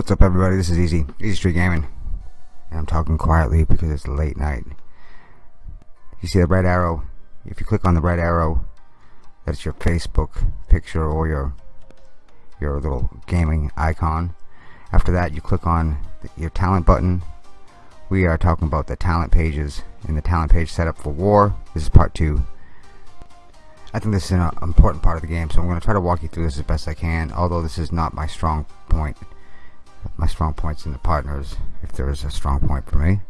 What's up everybody, this is Easy, Easy Street Gaming. And I'm talking quietly because it's late night. You see the red arrow? If you click on the red arrow, that's your Facebook picture or your your little gaming icon. After that you click on your talent button. We are talking about the talent pages and the talent page setup for war. This is part two. I think this is an important part of the game, so I'm going to try to walk you through this as best I can, although this is not my strong point my strong points in the partners if there is a strong point for me.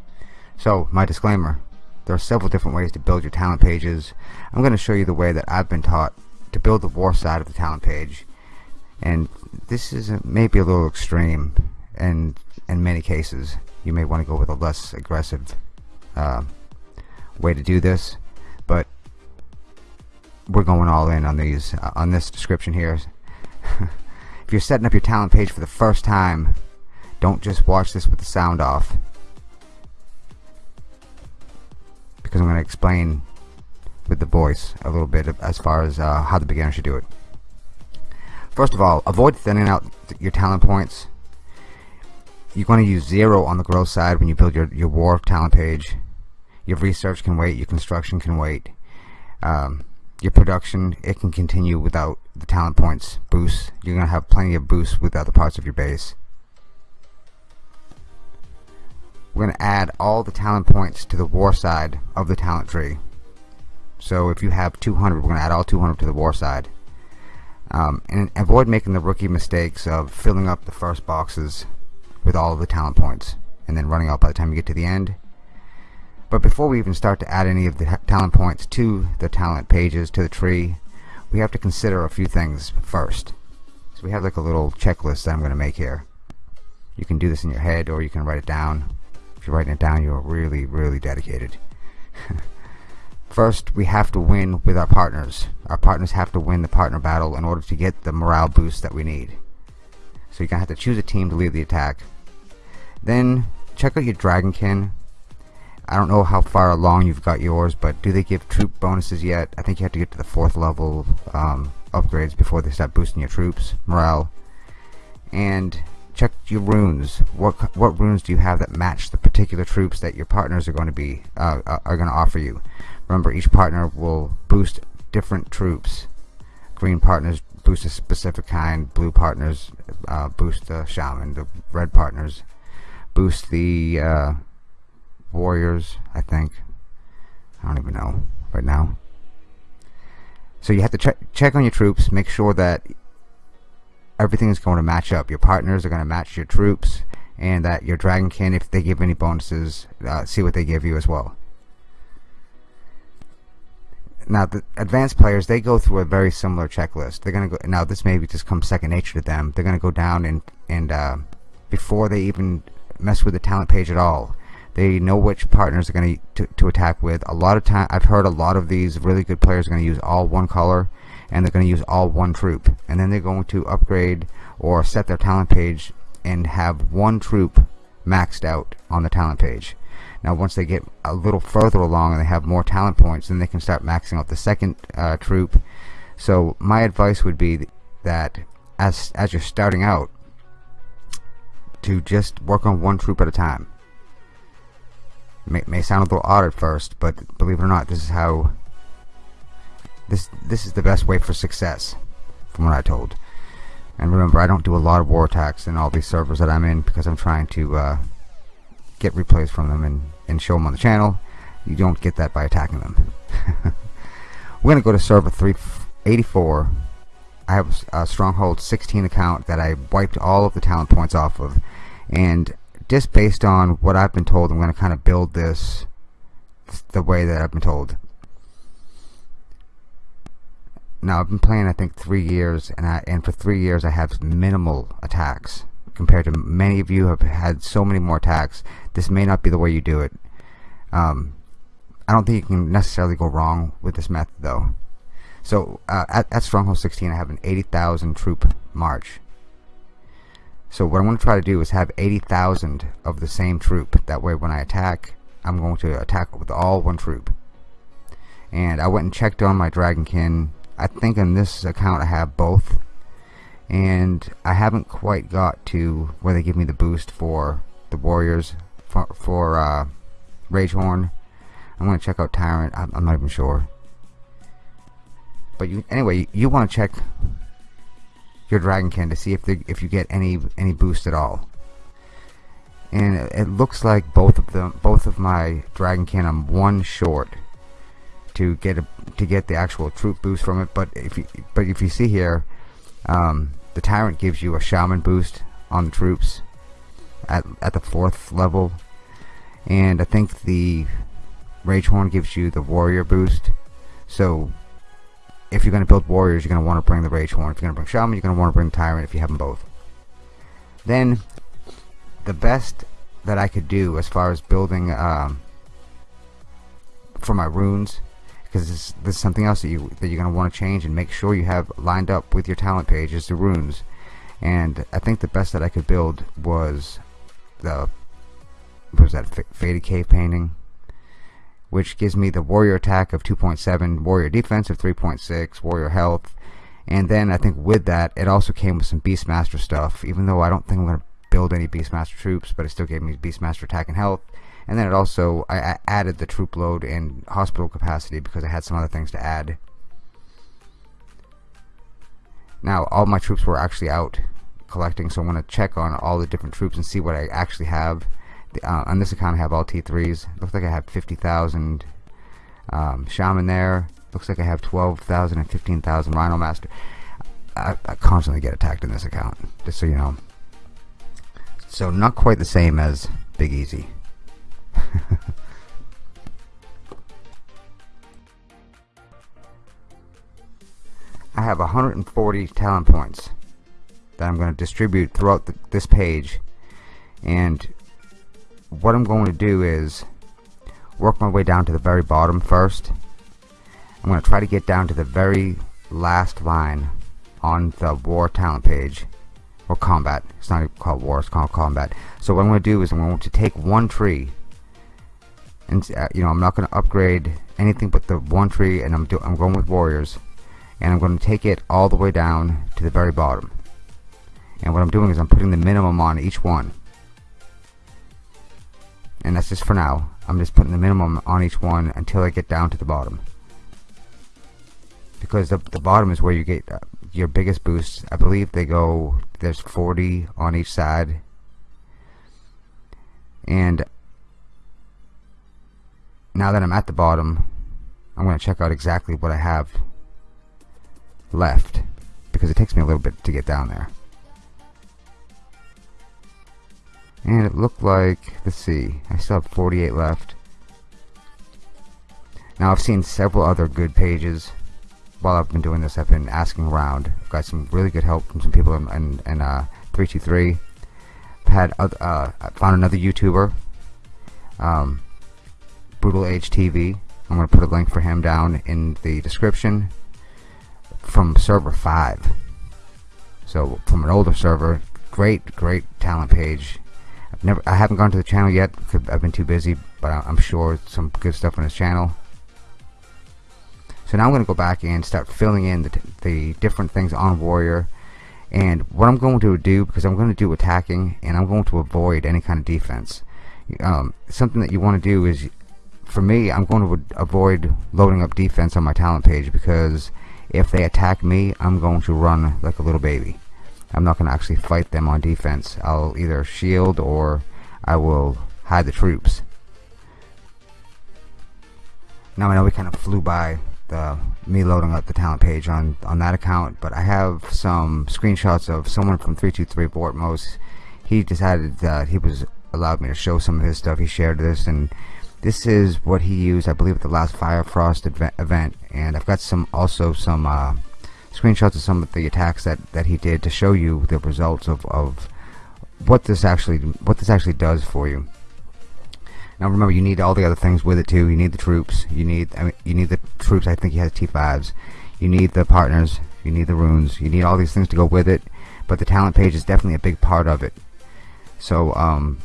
So my disclaimer there are several different ways to build your talent pages. I'm going to show you the way that I've been taught to build the war side of the talent page. And this is maybe a little extreme and in many cases you may want to go with a less aggressive uh, way to do this but we're going all in on these uh, on this description here if you're setting up your talent page for the first time don't just watch this with the sound off. Because I'm going to explain with the voice a little bit as far as uh, how the beginner should do it. First of all avoid thinning out your talent points. You're going to use zero on the growth side when you build your, your war talent page. Your research can wait your construction can wait. Um, your production it can continue without the talent points boost. you're gonna have plenty of boosts with other parts of your base we're gonna add all the talent points to the war side of the talent tree. So if you have 200 we're gonna add all 200 to the war side. Um, and avoid making the rookie mistakes of filling up the first boxes with all of the talent points and then running out by the time you get to the end but before we even start to add any of the talent points to the talent pages to the tree, we have to consider a few things first. So we have like a little checklist that I'm going to make here. You can do this in your head or you can write it down. If you're writing it down, you're really, really dedicated. First, we have to win with our partners. Our partners have to win the partner battle in order to get the morale boost that we need. So you're going to have to choose a team to lead the attack. Then, check out your Dragonkin I don't know how far along you've got yours, but do they give troop bonuses yet? I think you have to get to the fourth level um, upgrades before they start boosting your troops morale. And check your runes. What what runes do you have that match the particular troops that your partners are going to be uh, uh are going to offer you? Remember, each partner will boost different troops. Green partners boost a specific kind. Blue partners uh, boost the shaman. The red partners boost the uh, warriors I think. I don't even know right now. So you have to check check on your troops make sure that everything is going to match up. Your partners are going to match your troops and that your dragonkin if they give any bonuses uh, see what they give you as well. Now the advanced players they go through a very similar checklist. They're gonna go now this maybe just comes second nature to them. They're gonna go down and and uh, before they even mess with the talent page at all they know which partners are going to, to attack with. A lot of time, I've heard a lot of these really good players are going to use all one color, and they're going to use all one troop, and then they're going to upgrade or set their talent page and have one troop maxed out on the talent page. Now, once they get a little further along and they have more talent points, then they can start maxing out the second uh, troop. So, my advice would be that as as you're starting out, to just work on one troop at a time may, may sound a little odd at first but believe it or not this is how this this is the best way for success from what I told. And remember I don't do a lot of war attacks in all these servers that I'm in because I'm trying to uh, get replays from them and, and show them on the channel. You don't get that by attacking them. We're gonna go to server 384 I have a Stronghold 16 account that I wiped all of the talent points off of. And just based on what I've been told, I'm going to kind of build this the way that I've been told. Now I've been playing I think three years and I and for three years I have minimal attacks compared to many of you have had so many more attacks. This may not be the way you do it. Um, I don't think you can necessarily go wrong with this method though. So uh, at, at Stronghold 16 I have an 80,000 troop march so what I'm going to try to do is have 80,000 of the same troop. That way when I attack, I'm going to attack with all one troop. And I went and checked on my Dragonkin. I think in this account I have both. and I haven't quite got to where they give me the boost for the warriors for, for uh, Ragehorn. I'm gonna check out Tyrant. I'm, I'm not even sure. But you, anyway, you want to check your Dragonkin to see if they, if you get any any boost at all. And it, looks like both of them, both of my Dragonkin, I'm one short to get a to get the actual troop boost from it. But if you but if you see here, um, the Tyrant gives you a Shaman boost on the troops at at the fourth level, and I think the Ragehorn gives you the Warrior boost. So if you're going to build warriors, you're going to want to bring the Rage Horn. If you're going to bring Shaman, you're going to want to bring Tyrant if you have them both. Then, the best that I could do as far as building um, for my runes, because this, this, is something else that you that you're going to want to change and make sure you have lined up with your talent page is the runes. And I think the best that I could build was the was that faded cave painting which gives me the warrior attack of 2.7, warrior defense of 3.6, warrior health, and then I think with that it also came with some Beastmaster stuff, even though I don't think I'm going to build any Beastmaster troops, but it still gave me Beastmaster attack and health. And then it also, I, I added the troop load and hospital capacity because I had some other things to add. Now, all my troops were actually out collecting, so I want to check on all the different troops and see what I actually have uh, on this account I have all T3s. Looks like I have 50,000 um, Shaman there. Looks like I have 12,000 and 15,000 Rhino Master. I, I, constantly get attacked in this account, just so you know. So not quite the same as Big Easy. I have 140 talent points that I'm going to distribute throughout the, this page and what I'm going to do is work my way down to the very bottom first. I'm going to try to get down to the very last line on the war talent page or combat. It's not called war, it's called combat. So what I'm going to do is I'm going to take one tree and uh, you know I'm not going to upgrade anything but the one tree and I'm, I'm going with warriors and I'm going to take it all the way down to the very bottom. And what I'm doing is I'm putting the minimum on each one and that's just for now. I'm just putting the minimum on each one until I get down to the bottom. Because the, the bottom is where you get uh, your biggest boosts. I believe they go there's 40 on each side. And now that I'm at the bottom I'm going to check out exactly what I have left. Because it takes me a little bit to get down there and it looked like let's see I still have 48 left. Now I've seen several other good pages while I've been doing this. I've been asking around. I've got some really good help from some people in, in, in uh, 323 I've had uh, I found another YouTuber um, Brutal Age TV I'm going to put a link for him down in the description from server 5 so from an older server great great talent page I've never, I haven't gone to the channel yet. I've been too busy, but I'm sure some good stuff on his channel. So now I'm going to go back and start filling in the, the different things on Warrior. And what I'm going to do, because I'm going to do attacking, and I'm going to avoid any kind of defense. Um, something that you want to do is, for me, I'm going to avoid loading up defense on my talent page because if they attack me, I'm going to run like a little baby. I'm not going to actually fight them on defense. I'll either shield or I will hide the troops. Now I know we kind of flew by the me loading up the talent page on on that account, but I have some screenshots of someone from 323 Vortmos. He decided that he was allowed me to show some of his stuff. He shared this, and this is what he used, I believe, at the last Fire Frost event. And I've got some also some uh, screenshots of some of the attacks that, that he did to show you the results of, of what this actually what this actually does for you. Now remember, you need all the other things with it too. You need the troops. You need I mean, you need the troops. I think he has T5s. You need the partners. You need the runes. You need all these things to go with it. But the talent page is definitely a big part of it. So um,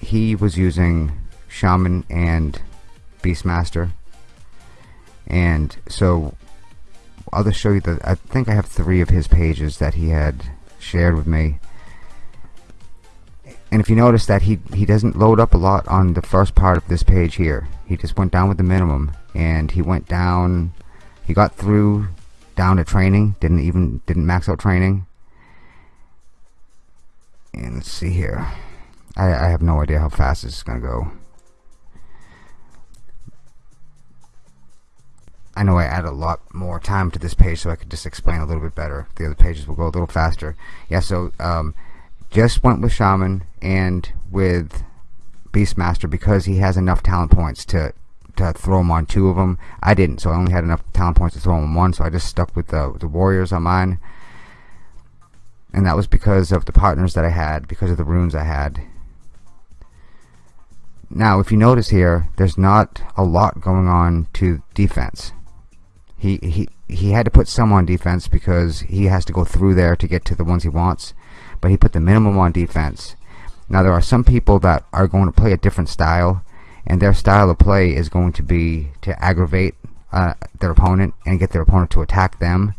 he was using Shaman and Beastmaster. And so I'll just show you the I think I have three of his pages that he had shared with me. And if you notice that he, he doesn't load up a lot on the first part of this page here. He just went down with the minimum and he went down, he got through down to training, didn't even, didn't max out training. And let's see here. I, I have no idea how fast this is going to go. I know I add a lot more time to this page so I could just explain a little bit better. The other pages will go a little faster. Yeah, so um, just went with Shaman and with Beastmaster because he has enough talent points to to throw him on two of them. I didn't, so I only had enough talent points to throw him on one, so I just stuck with the, the Warriors on mine. And that was because of the partners that I had, because of the runes I had. Now, if you notice here, there's not a lot going on to defense. He, he, he had to put some on defense because he has to go through there to get to the ones he wants. But he put the minimum on defense. Now there are some people that are going to play a different style and their style of play is going to be to aggravate uh, their opponent and get their opponent to attack them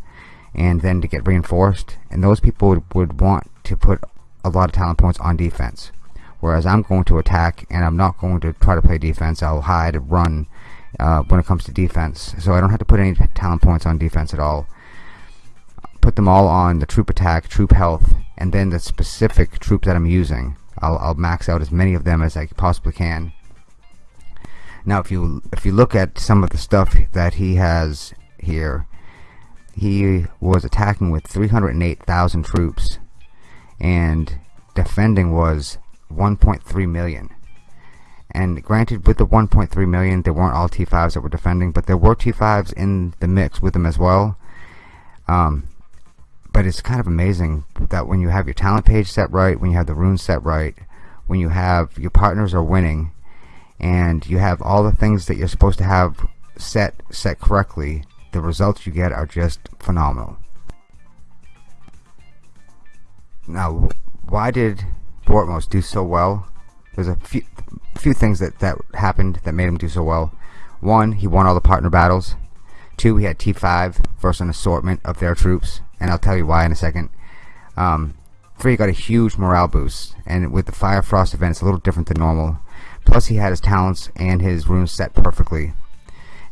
and then to get reinforced and those people would, would want to put a lot of talent points on defense whereas I'm going to attack and I'm not going to try to play defense I'll hide and run uh, when it comes to defense. So I don't have to put any talent points on defense at all. Put them all on the troop attack, troop health, and then the specific troop that I'm using. I'll, I'll max out as many of them as I possibly can. Now, if you if you look at some of the stuff that he has here, he was attacking with 308,000 troops, and defending was 1.3 million. And granted, with the 1.3 million, there weren't all T5s that were defending, but there were T5s in the mix with them as well. Um, but it's kind of amazing that when you have your talent page set right, when you have the runes set right, when you have your partners are winning, and you have all the things that you're supposed to have set set correctly, the results you get are just phenomenal. Now, why did Bortmos do so well? There's a few few things that, that happened that made him do so well. One, he won all the partner battles. Two, he had T5 versus an assortment of their troops, and I'll tell you why in a second. Um, three, he got a huge morale boost, and with the Fire Frost event, it's a little different than normal. Plus, he had his talents and his runes set perfectly.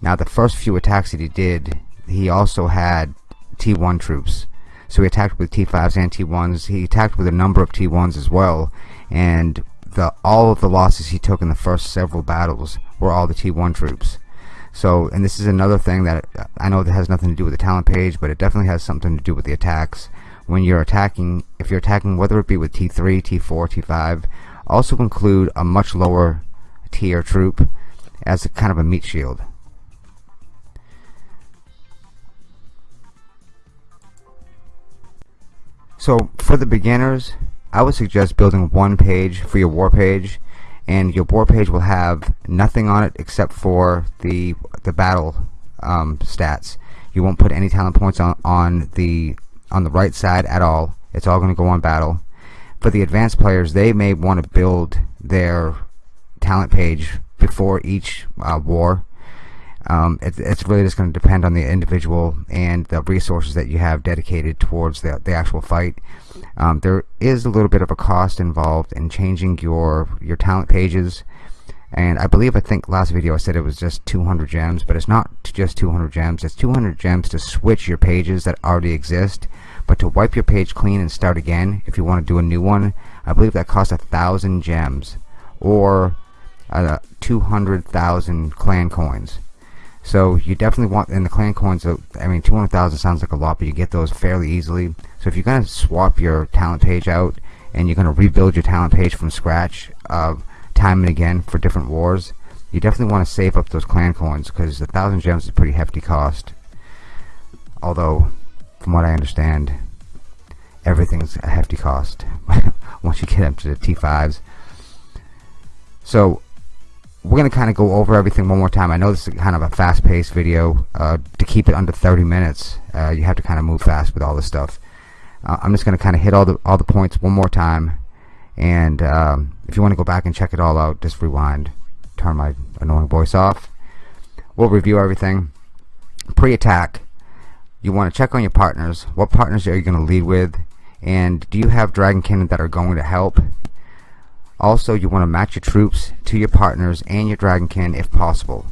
Now, the first few attacks that he did, he also had T1 troops. So he attacked with T5s and T1s. He attacked with a number of T1s as well. And the all of the losses he took in the first several battles were all the T1 troops. So, and this is another thing that I know that has nothing to do with the talent page, but it definitely has something to do with the attacks. When you're attacking, if you're attacking, whether it be with T3, T4, T5, also include a much lower tier troop as a kind of a meat shield. So, for the beginners, I would suggest building one page for your war page and your war page will have nothing on it except for the the battle um, stats. You won't put any talent points on, on the on the right side at all. It's all going to go on battle. For the advanced players they may want to build their talent page before each uh, war um, it, it's really just going to depend on the individual and the resources that you have dedicated towards the, the actual fight. Um, there is a little bit of a cost involved in changing your your talent pages. And I believe I think last video I said it was just 200 gems but it's not just 200 gems. It's 200 gems to switch your pages that already exist but to wipe your page clean and start again if you want to do a new one. I believe that costs a thousand gems or uh, 200,000 clan coins so you definitely want, and the clan coins, I mean 200,000 sounds like a lot, but you get those fairly easily. So if you're going to swap your talent page out, and you're going to rebuild your talent page from scratch, uh, time and again for different wars, you definitely want to save up those clan coins, because a thousand gems is a pretty hefty cost. Although, from what I understand, everything's a hefty cost once you get up to the T5s. So we're going to kind of go over everything one more time. I know this is kind of a fast-paced video. Uh, to keep it under 30 minutes, uh, you have to kind of move fast with all this stuff. Uh, I'm just going to kind of hit all the all the points one more time, and um, if you want to go back and check it all out, just rewind, turn my annoying voice off. We'll review everything. Pre-attack, you want to check on your partners. What partners are you going to lead with? and do you have Dragonkin that are going to help also you want to match your troops to your partners and your Dragonkin if possible.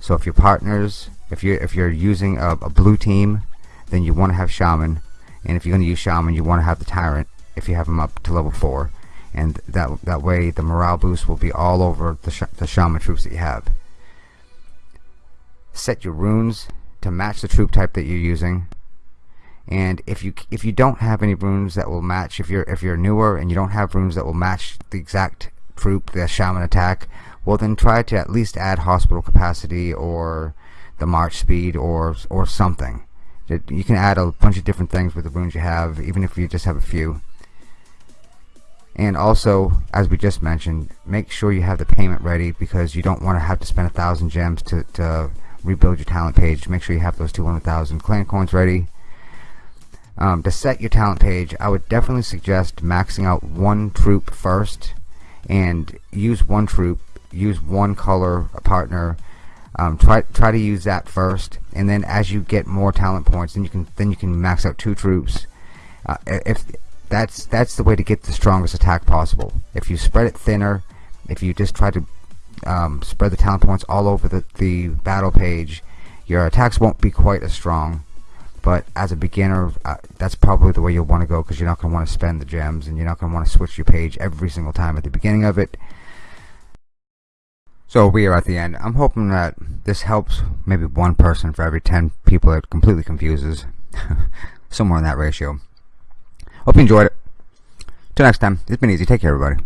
So if your partners if you're if you're using a, a blue team then you want to have Shaman. And if you're going to use Shaman you want to have the Tyrant if you have them up to level 4 and that that way the morale boost will be all over the, sh the Shaman troops that you have. Set your runes to match the troop type that you're using and if you if you don't have any runes that will match if you're if you're newer and you don't have runes that will match the exact troop the shaman attack well then try to at least add hospital capacity or the march speed or or something. You can add a bunch of different things with the runes you have even if you just have a few. And also as we just mentioned make sure you have the payment ready because you don't want to have to spend a thousand gems to, to rebuild your talent page. Make sure you have those 200,000 clan coins ready um, to set your talent page I would definitely suggest maxing out one troop first and use one troop use one color partner. Um, try try to use that first. And then as you get more talent points then you can then you can max out two troops. Uh, if that's that's the way to get the strongest attack possible. If you spread it thinner if you just try to um, spread the talent points all over the, the battle page your attacks won't be quite as strong but as a beginner uh, that's probably the way you'll want to go because you're not going to want to spend the gems and you're not going to want to switch your page every single time at the beginning of it. So we are at the end. I'm hoping that this helps maybe one person for every 10 people it completely confuses. Somewhere in that ratio. Hope you enjoyed it. Till next time. It's been easy. Take care everybody